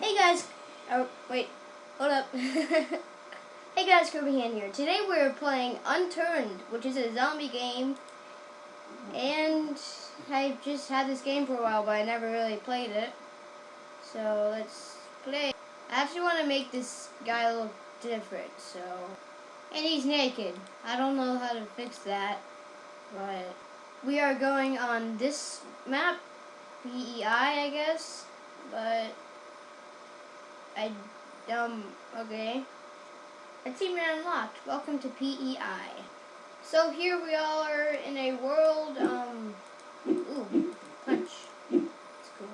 Hey guys, oh wait, hold up. hey guys, Kirby Hand here. Today we're playing Unturned, which is a zombie game, and I've just had this game for a while, but I never really played it. So let's play. I actually want to make this guy look different, so. And he's naked. I don't know how to fix that, but we are going on this map, PEI, I guess, but I, um, okay. Achievement unlocked. Welcome to PEI. So here we are in a world, um, ooh, punch. That's cool.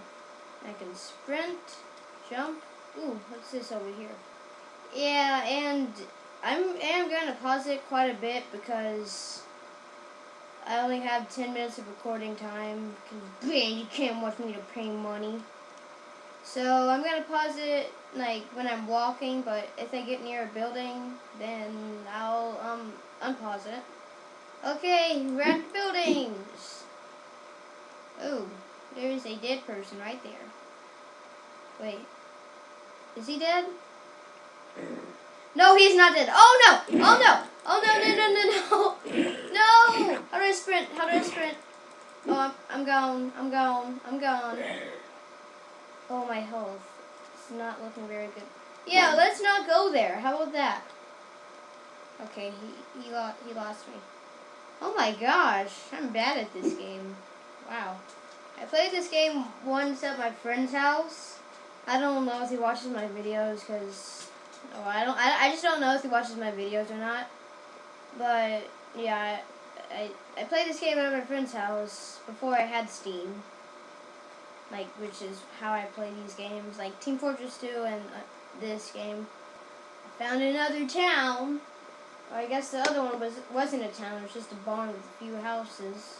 I can sprint, jump. Ooh, what's this over here? Yeah, and I'm am to pause it quite a bit because I only have 10 minutes of recording time because, man, you can't watch me to pay money. So I'm going to pause it like when I'm walking, but if I get near a building, then I'll um unpause it. Okay, we're at buildings. Oh, there's a dead person right there. Wait, is he dead? No, he's not dead. Oh no! Oh no! Oh no! No! No! No! No! No! How do I sprint? How do I sprint? Oh, I'm, I'm gone. I'm gone. I'm gone. Oh, my health. It's not looking very good. Yeah, let's not go there. How about that? Okay, he he, lo he lost me. Oh my gosh, I'm bad at this game. Wow. I played this game once at my friend's house. I don't know if he watches my videos because oh, I don't. I, I just don't know if he watches my videos or not. But yeah, I I played this game at my friend's house before I had Steam like which is how I play these games, like Team Fortress 2 and uh, this game. I found another town. Well, I guess the other one was wasn't a town; it was just a barn with a few houses,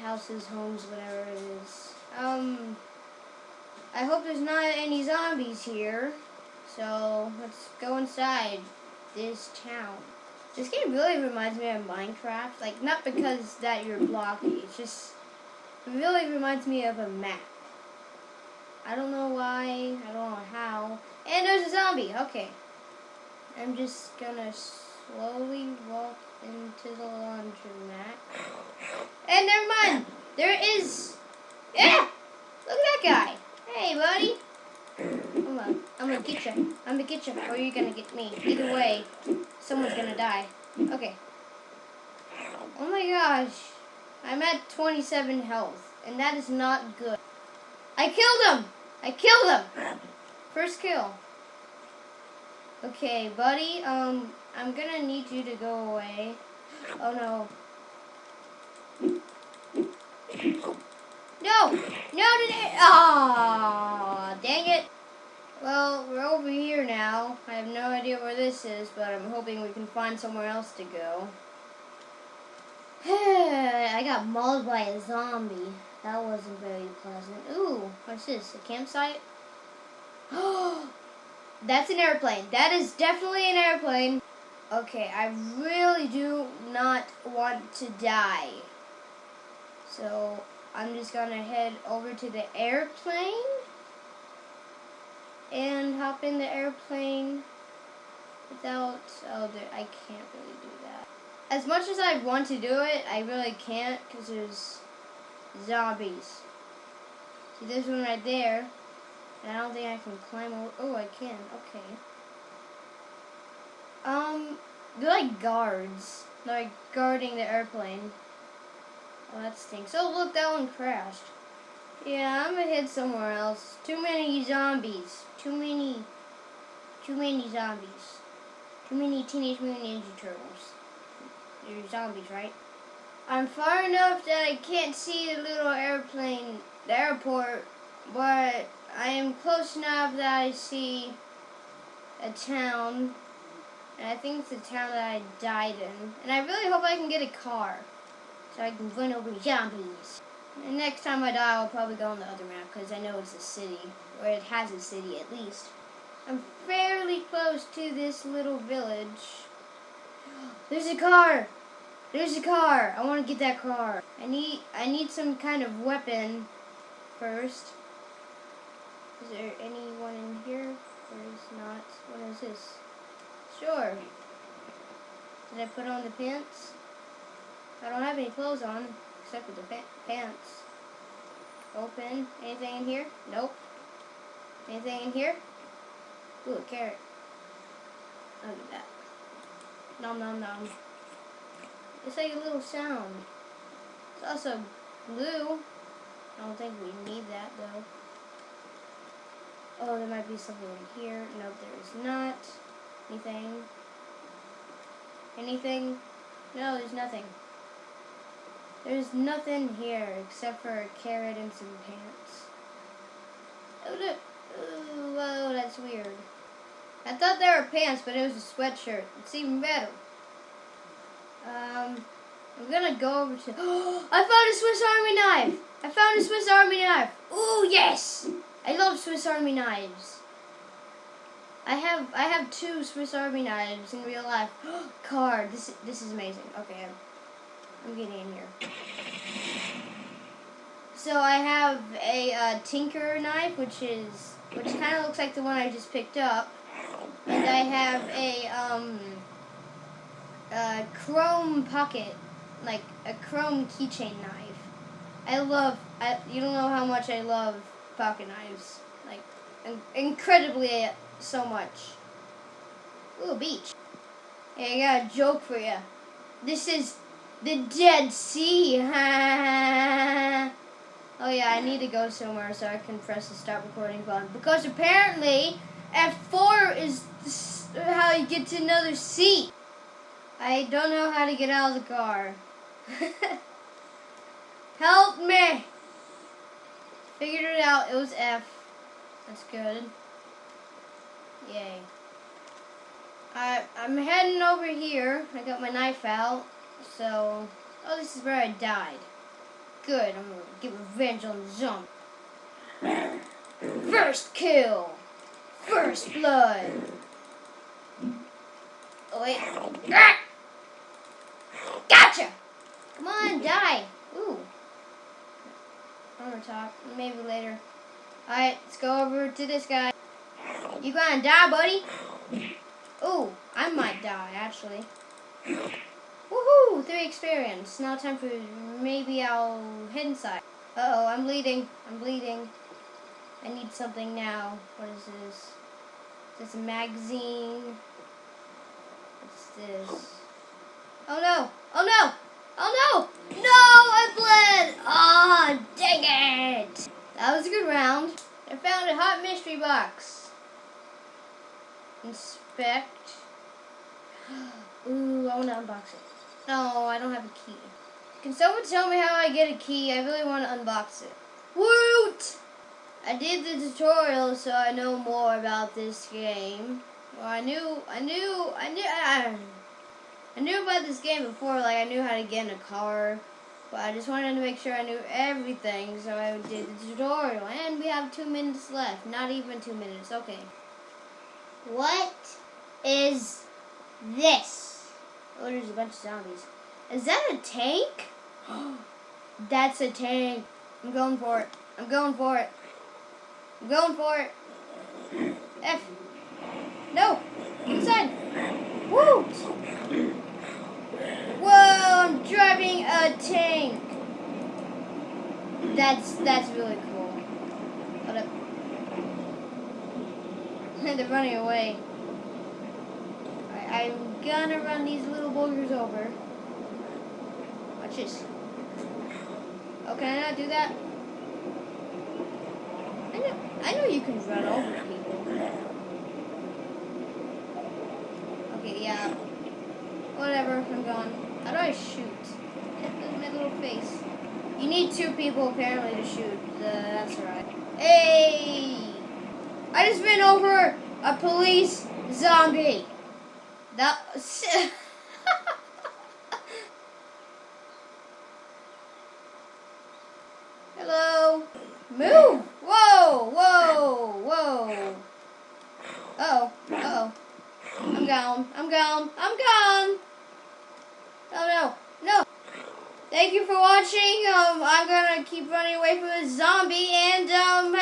houses, homes, whatever it is. Um, I hope there's not any zombies here. So let's go inside this town. This game really reminds me of Minecraft. Like, not because that you're blocky. It's just really reminds me of a map. I don't know why, I don't know how. And there's a zombie, okay. I'm just gonna slowly walk into the laundromat. And never mind, there is, yeah, look at that guy. Hey, buddy. Come on, I'm gonna get you. I'm gonna get you, or you're gonna get me. Either way, someone's gonna die. Okay. Oh my gosh. I'm at 27 health, and that is not good. I killed him! I killed him! First kill. Okay, buddy, um, I'm gonna need you to go away. Oh no. No! No, today! Dang it! Well, we're over here now. I have no idea where this is, but I'm hoping we can find somewhere else to go. I got mauled by a zombie. That wasn't very pleasant. Ooh, what's this? A campsite? Oh, that's an airplane. That is definitely an airplane. Okay, I really do not want to die. So, I'm just gonna head over to the airplane and hop in the airplane without, oh, I can't really do that as much as I want to do it, I really can't because there's zombies. See, this one right there. And I don't think I can climb over. Oh, I can. Okay. Um, they're like guards. They're like guarding the airplane. Oh, that stinks. Oh, look, that one crashed. Yeah, I'm gonna head somewhere else. Too many zombies. Too many. Too many zombies. Too many Teenage Mutant Ninja Turtles you're zombies, right? I'm far enough that I can't see the little airplane, the airport, but I am close enough that I see a town, and I think it's the town that I died in. And I really hope I can get a car, so I can run over zombies. And next time I die, I'll probably go on the other map, because I know it's a city, or it has a city at least. I'm fairly close to this little village. There's a car! There's a car. I want to get that car. I need I need some kind of weapon first. Is there anyone in here? There is not. What is this? Sure. Did I put on the pants? I don't have any clothes on except for the pa pants. Open. Anything in here? Nope. Anything in here? Ooh, a carrot. Look at that. Nom nom nom. It's like a little sound. It's also blue. I don't think we need that though. Oh, there might be something in here. Nope, there is not. Anything? Anything? No, there's nothing. There's nothing here except for a carrot and some pants. Oh, look. Ooh, whoa, that's weird. I thought they were pants, but it was a sweatshirt. It's even better. Um, I'm gonna go over to. I found a Swiss Army knife. I found a Swiss Army knife. Ooh, yes! I love Swiss Army knives. I have I have two Swiss Army knives in real life. Card. This this is amazing. Okay, I'm, I'm getting in here. So I have a uh, Tinker knife, which is which kind of looks like the one I just picked up, and I have a um a chrome pocket, like a chrome keychain knife. I love. I you don't know how much I love pocket knives. Like in, incredibly uh, so much. Ooh, beach. Hey, I got a joke for you. This is the Dead Sea. Oh yeah, I need to go somewhere so I can press the stop recording button. Because apparently, F4 is how you get to another seat. I don't know how to get out of the car. Help me! Figured it out, it was F. That's good. Yay. I, I'm heading over here. I got my knife out. So, oh, this is where I died. Good, I'm gonna get revenge on zombie. First kill! First blood! Oh wait. Ah! Gotcha! Come on, die! Ooh. On the top. Maybe later. Alright, let's go over to this guy. You gonna die, buddy? Ooh, I might die, actually. Woohoo! Three experience. Now time for maybe I'll head inside. Uh oh, I'm bleeding. I'm bleeding. I need something now. What is this? Is this magazine? What's this? Oh no! Oh no! Oh no! No! I bled! Ah, oh, dang it! That was a good round. I found a hot mystery box. Inspect. Ooh, I want to unbox it. No, I don't have a key. Can someone tell me how I get a key? I really want to unbox it. Woot! I did the tutorial so I know more about this game. Well, I knew, I knew, I knew, I, I knew about this game before, like I knew how to get in a car. But I just wanted to make sure I knew everything, so I did the tutorial. And we have two minutes left. Not even two minutes, okay. What is this? Oh, there's a bunch of zombies. Is that a tank? That's a tank. I'm going for it. I'm going for it. I'm going for it. F. No. Inside. Woo. Whoa, I'm driving a tank. That's that's really cool. Hold up. They're running away. I'm gonna run these little boogers over. Watch this. Oh, can I not do that? I know, I know you can run over people. Okay, yeah. Whatever, I'm gone. How do I shoot? Look my little face. You need two people apparently to shoot. Uh, that's right. Hey! I just ran over a police zombie. That Hello. Move. Whoa, whoa, whoa. Uh oh. Uh oh. I'm gone. I'm gone. I'm gone. Oh no. No. Thank you for watching. Um, I'm gonna keep running away from this zombie and um.